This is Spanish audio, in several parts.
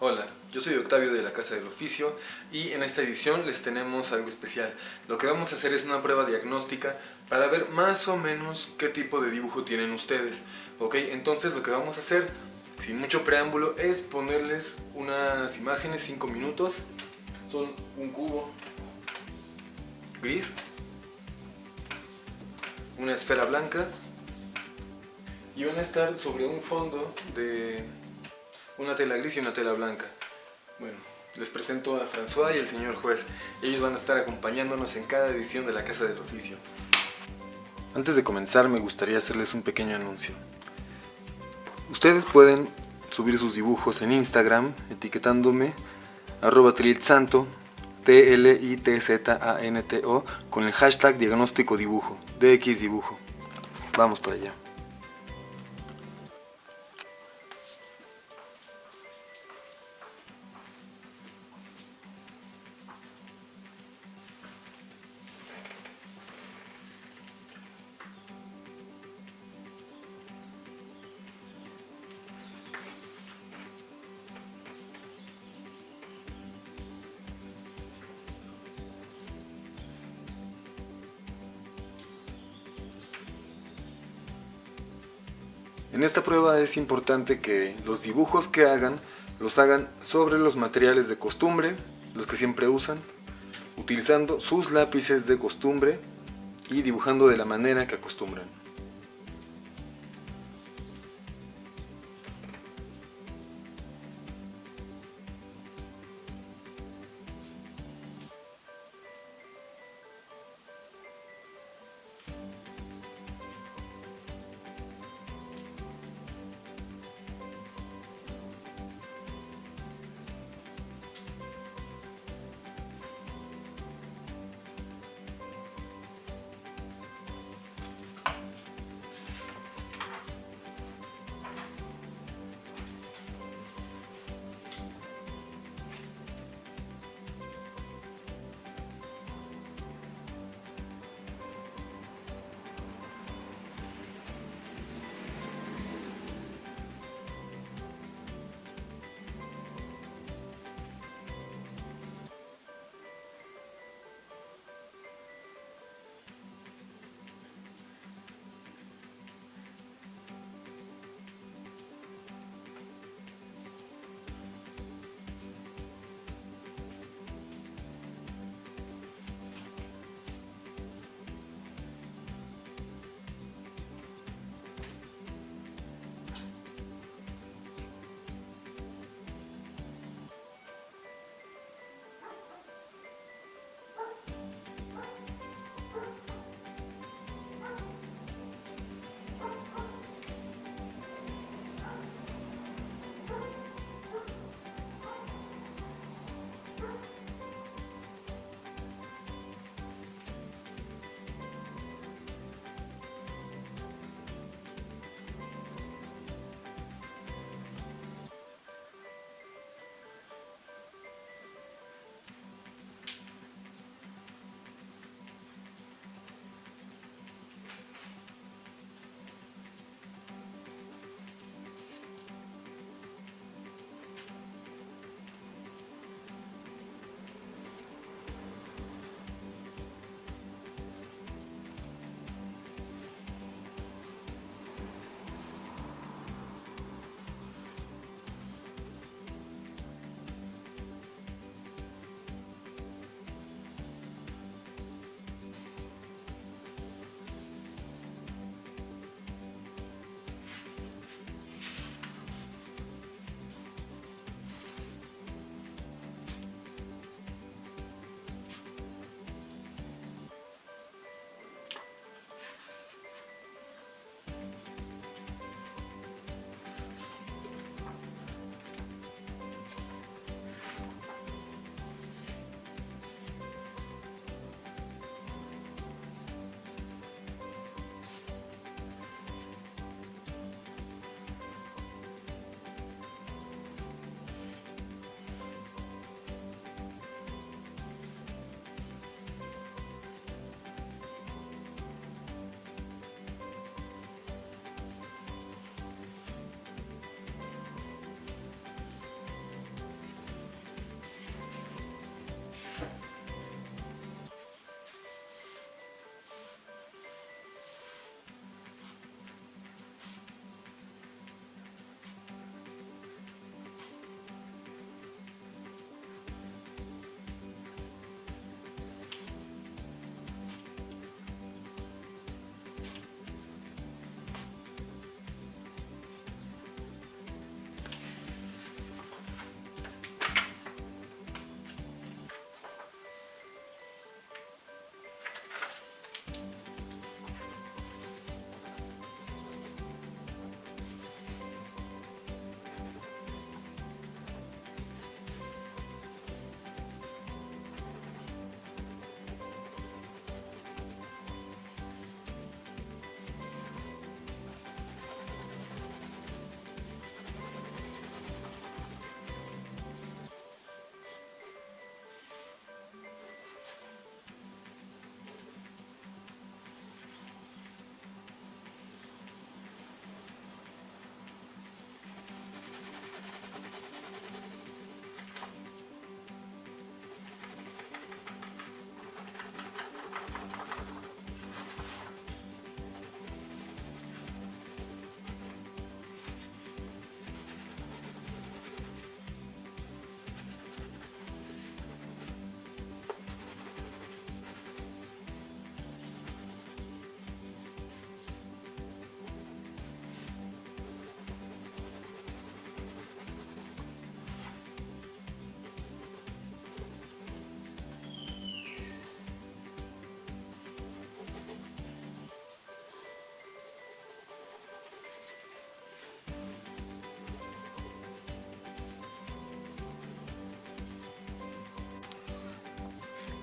Hola, yo soy Octavio de la Casa del Oficio y en esta edición les tenemos algo especial. Lo que vamos a hacer es una prueba diagnóstica para ver más o menos qué tipo de dibujo tienen ustedes. Ok, entonces lo que vamos a hacer, sin mucho preámbulo, es ponerles unas imágenes, 5 minutos. Son un cubo gris, una esfera blanca y van a estar sobre un fondo de una tela gris y una tela blanca. Bueno, les presento a François y el señor juez. Ellos van a estar acompañándonos en cada edición de la Casa del Oficio. Antes de comenzar me gustaría hacerles un pequeño anuncio. Ustedes pueden subir sus dibujos en Instagram etiquetándome arroba tlitzanto con el hashtag diagnóstico dibujo, DX dibujo. Vamos para allá. En esta prueba es importante que los dibujos que hagan los hagan sobre los materiales de costumbre, los que siempre usan, utilizando sus lápices de costumbre y dibujando de la manera que acostumbran.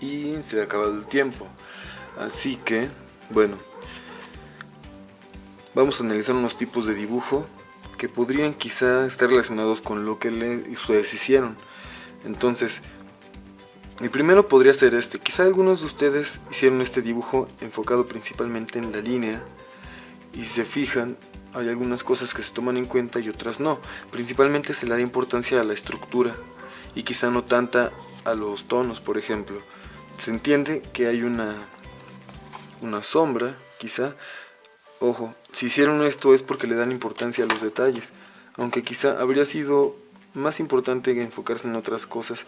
Y se ha acabado el tiempo. Así que, bueno, vamos a analizar unos tipos de dibujo que podrían quizá estar relacionados con lo que le, ustedes hicieron. Entonces, el primero podría ser este. Quizá algunos de ustedes hicieron este dibujo enfocado principalmente en la línea. Y si se fijan, hay algunas cosas que se toman en cuenta y otras no. Principalmente se le da importancia a la estructura y quizá no tanta a los tonos, por ejemplo. Se entiende que hay una, una sombra, quizá. Ojo, si hicieron esto es porque le dan importancia a los detalles, aunque quizá habría sido más importante enfocarse en otras cosas.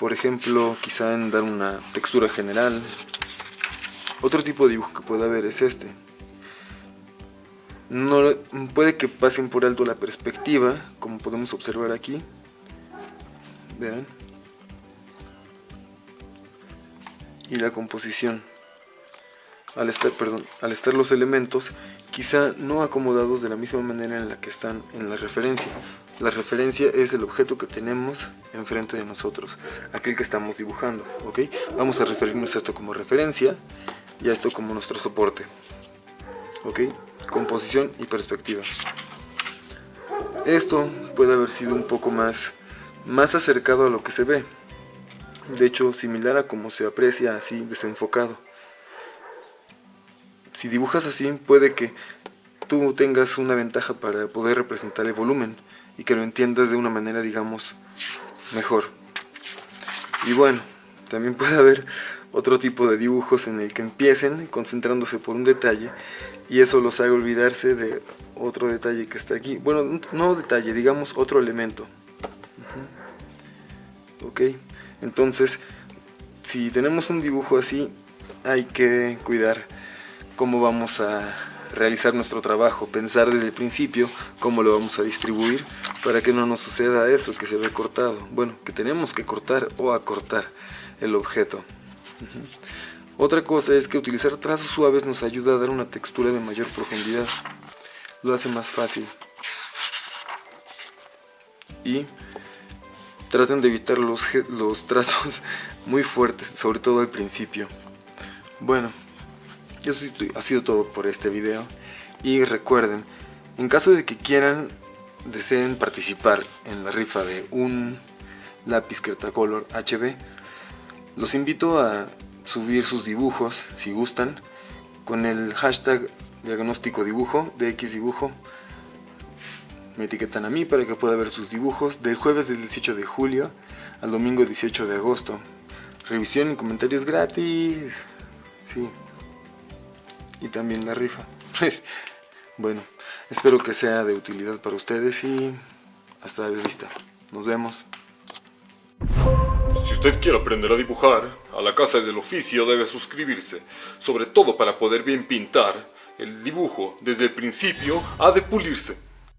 Por ejemplo, quizá en dar una textura general. Otro tipo de dibujo que puede haber es este. No, puede que pasen por alto la perspectiva, como podemos observar aquí. Vean. Y la composición. Al estar, perdón, al estar los elementos quizá no acomodados de la misma manera en la que están en la referencia. La referencia es el objeto que tenemos enfrente de nosotros, aquel que estamos dibujando. Vamos a referirnos a esto como referencia y a esto como nuestro soporte, ¿ok? Composición y perspectiva. Esto puede haber sido un poco más más acercado a lo que se ve, de hecho similar a como se aprecia así desenfocado. Si dibujas así puede que tú tengas una ventaja para poder representar el volumen y que lo entiendas de una manera digamos mejor. Y bueno, también puede haber otro tipo de dibujos en el que empiecen concentrándose por un detalle y eso los haga olvidarse de otro detalle que está aquí. Bueno, no detalle, digamos otro elemento ok entonces si tenemos un dibujo así hay que cuidar cómo vamos a realizar nuestro trabajo, pensar desde el principio cómo lo vamos a distribuir para que no nos suceda eso que se ve cortado, bueno, que tenemos que cortar o acortar el objeto. Otra cosa es que utilizar trazos suaves nos ayuda a dar una textura de mayor profundidad, lo hace más fácil. Y traten de evitar los, los trazos muy fuertes, sobre todo al principio. Bueno, eso ha sido todo por este video. Y recuerden, en caso de que quieran, deseen participar en la rifa de un lápiz Cretacolor HB, los invito a subir sus dibujos, si gustan, con el hashtag diagnóstico dibujo, de X dibujo, me etiquetan a mí para que pueda ver sus dibujos del jueves del 18 de julio al domingo 18 de agosto. Revisión y comentarios gratis. Sí. Y también la rifa. bueno, espero que sea de utilidad para ustedes y hasta la vista. Nos vemos. Si usted quiere aprender a dibujar, a la Casa del Oficio debe suscribirse, sobre todo para poder bien pintar. El dibujo, desde el principio, ha de pulirse.